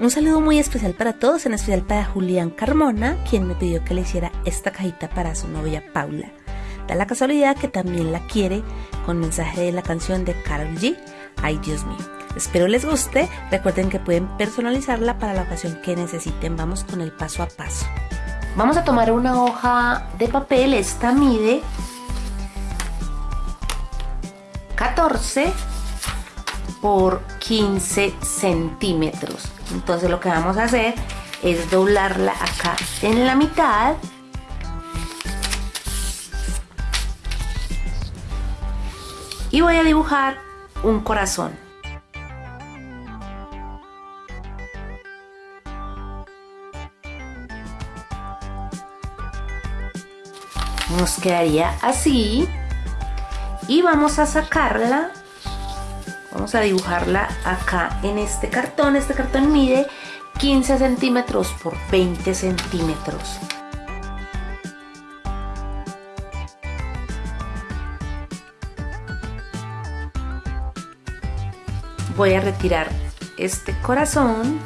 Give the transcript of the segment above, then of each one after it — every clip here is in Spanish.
Un saludo muy especial para todos, en especial para Julián Carmona, quien me pidió que le hiciera esta cajita para su novia Paula. Da la casualidad que también la quiere con mensaje de la canción de Carol G. Ay Dios mío. Espero les guste. Recuerden que pueden personalizarla para la ocasión que necesiten. Vamos con el paso a paso. Vamos a tomar una hoja de papel. Esta mide 14 por 15 centímetros. Entonces lo que vamos a hacer es doblarla acá en la mitad y voy a dibujar un corazón. Nos quedaría así y vamos a sacarla vamos a dibujarla acá en este cartón. Este cartón mide 15 centímetros por 20 centímetros. Voy a retirar este corazón.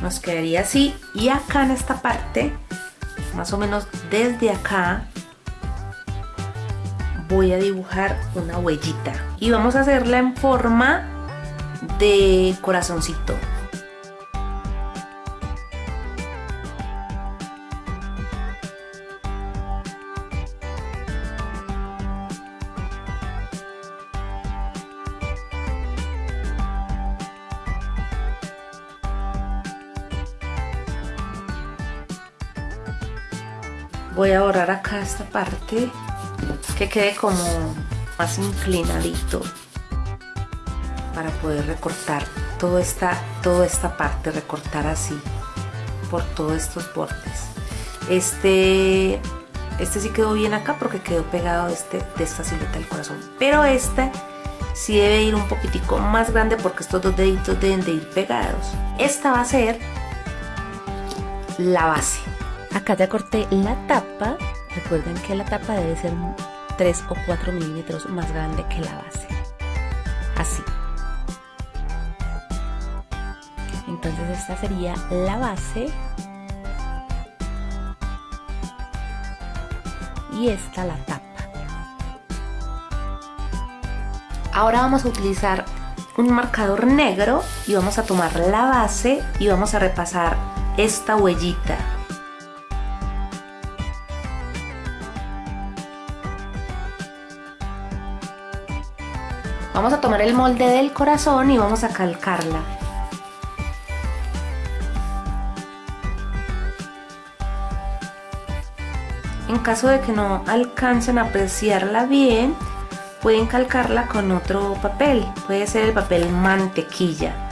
Nos quedaría así. Y acá en esta parte más o menos desde acá voy a dibujar una huellita. Y vamos a hacerla en forma de corazoncito. Voy a borrar acá esta parte que quede como más inclinadito para poder recortar toda esta, toda esta parte, recortar así por todos estos bordes. Este, este sí quedó bien acá porque quedó pegado este, de esta silueta del corazón, pero este sí debe ir un poquitico más grande porque estos dos deditos deben de ir pegados. Esta va a ser la base. Acá ya corté la tapa. Recuerden que la tapa debe ser 3 o 4 milímetros más grande que la base. Así. Entonces esta sería la base. Y esta la tapa. Ahora vamos a utilizar un marcador negro y vamos a tomar la base y vamos a repasar esta huellita Vamos a tomar el molde del corazón y vamos a calcarla. En caso de que no alcancen a apreciarla bien, pueden calcarla con otro papel. Puede ser el papel mantequilla.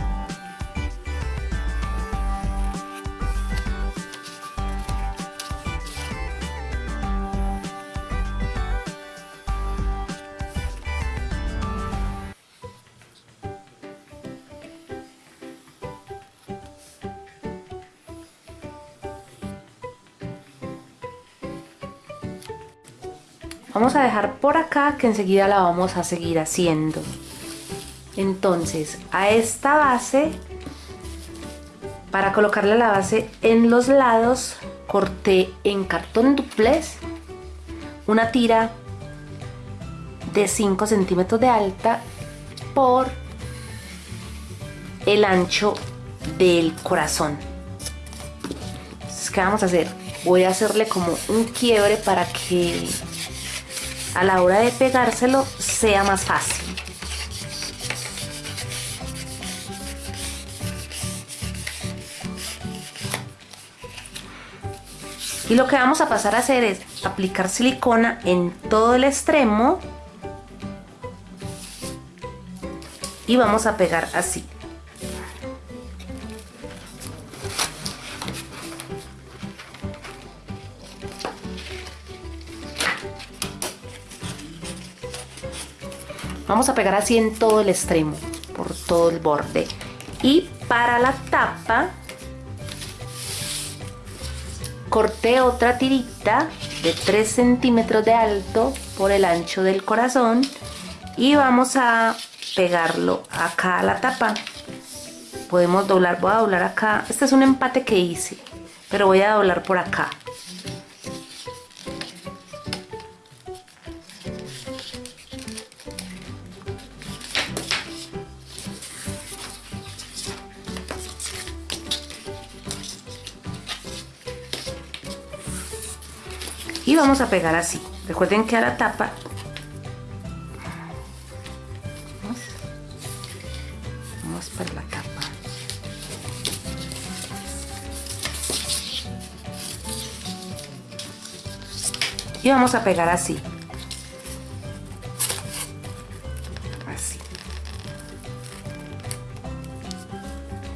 Vamos a dejar por acá que enseguida la vamos a seguir haciendo. Entonces, a esta base, para colocarle la base en los lados, corté en cartón duplex una tira de 5 centímetros de alta por el ancho del corazón. Entonces, ¿qué vamos a hacer? Voy a hacerle como un quiebre para que a la hora de pegárselo sea más fácil. Y lo que vamos a pasar a hacer es aplicar silicona en todo el extremo y vamos a pegar así. Vamos a pegar así en todo el extremo, por todo el borde. Y para la tapa, corté otra tirita de 3 centímetros de alto por el ancho del corazón y vamos a pegarlo acá a la tapa podemos doblar, voy a doblar acá, este es un empate que hice, pero voy a doblar por acá. Y vamos a pegar así. Recuerden que a la tapa vamos la tapa. Y vamos a pegar así. Así.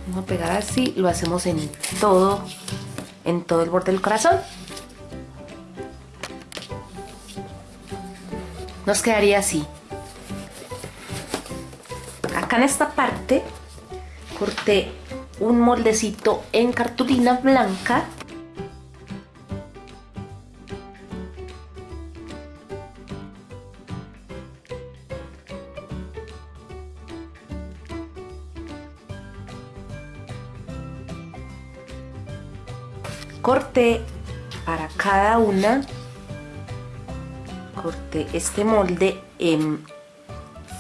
Vamos a pegar así lo hacemos en todo en todo el borde del corazón nos quedaría así. Acá en esta parte corté un moldecito en cartulina blanca corté para cada una corté este molde en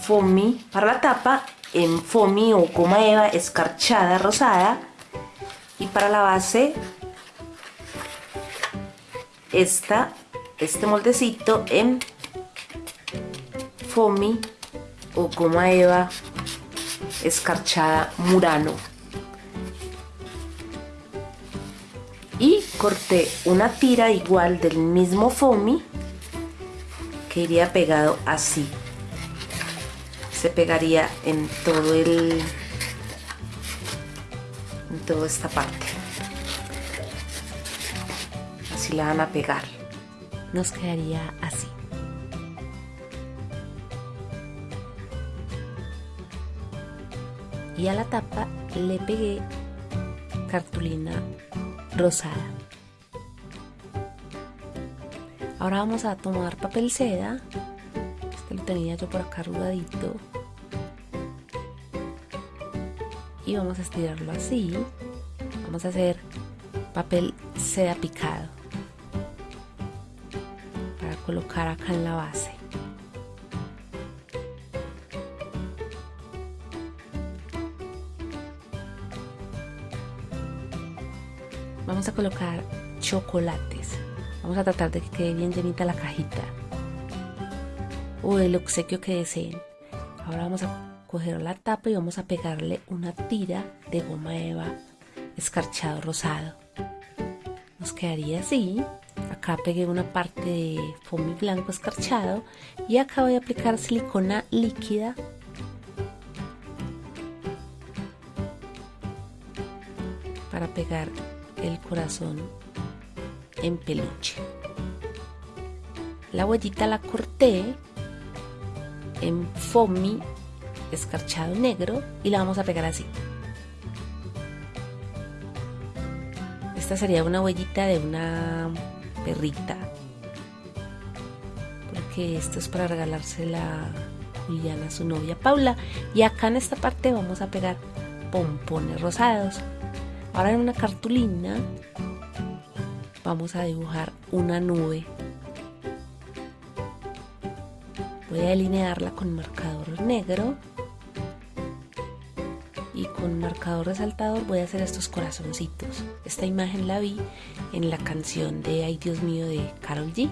foamy para la tapa, en foamy o goma eva escarchada rosada y para la base esta, este moldecito en foamy o goma eva escarchada murano. Y corté una tira igual del mismo foamy iría pegado así. Se pegaría en todo el en toda esta parte. Así la van a pegar. Nos quedaría así. Y a la tapa le pegué cartulina rosada Ahora vamos a tomar papel seda. Este lo tenía yo por acá arrugadito. Y vamos a estirarlo así. Vamos a hacer papel seda picado. Para colocar acá en la base. Vamos a colocar chocolates. Vamos a tratar de que quede bien llenita la cajita. O el obsequio que deseen. Ahora vamos a coger la tapa y vamos a pegarle una tira de goma eva escarchado rosado. Nos quedaría así. Acá pegué una parte de foamy blanco escarchado y acá voy a aplicar silicona líquida para pegar el corazón en peluche. La huellita la corté en foamy escarchado negro y la vamos a pegar así. Esta sería una huellita de una perrita. Porque esto es para regalársela a su novia Paula. Y acá en esta parte vamos a pegar pompones rosados. Ahora en una cartulina vamos a dibujar una nube. Voy a delinearla con marcador negro y con marcador resaltador voy a hacer estos corazoncitos. Esta imagen la vi en la canción de Ay Dios mío de Carol G.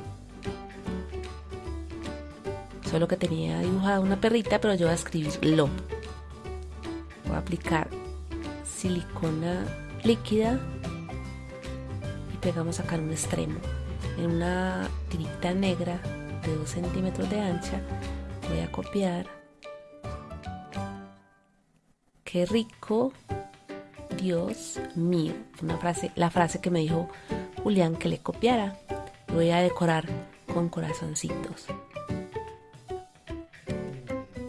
Solo que tenía dibujada una perrita, pero yo voy a escribir lo. Voy a aplicar silicona líquida pegamos acá en un extremo en una tirita negra de 2 centímetros de ancha. Voy a copiar. Qué rico Dios mío. Una frase la frase que me dijo Julián que le copiara. Voy a decorar con corazoncitos.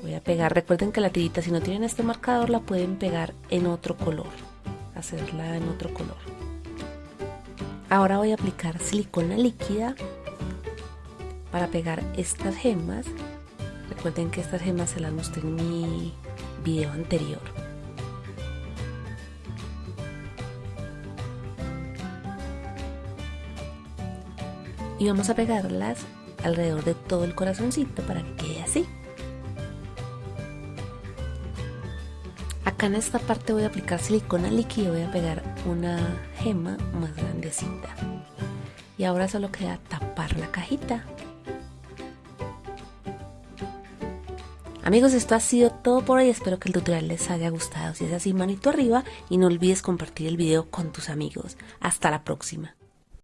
Voy a pegar. Recuerden que la tirita si no tienen este marcador la pueden pegar en otro color. Hacerla en otro color Ahora voy a aplicar silicona líquida para pegar estas gemas. Recuerden que estas gemas se las mostré en mi video anterior. Y vamos a pegarlas alrededor de todo el corazoncito para que quede así. En esta parte voy a aplicar silicona líquida y voy a pegar una gema más grandecita. Y ahora solo queda tapar la cajita. Amigos, esto ha sido todo por hoy. Espero que el tutorial les haya gustado. Si es así, manito arriba y no olvides compartir el video con tus amigos. Hasta la próxima.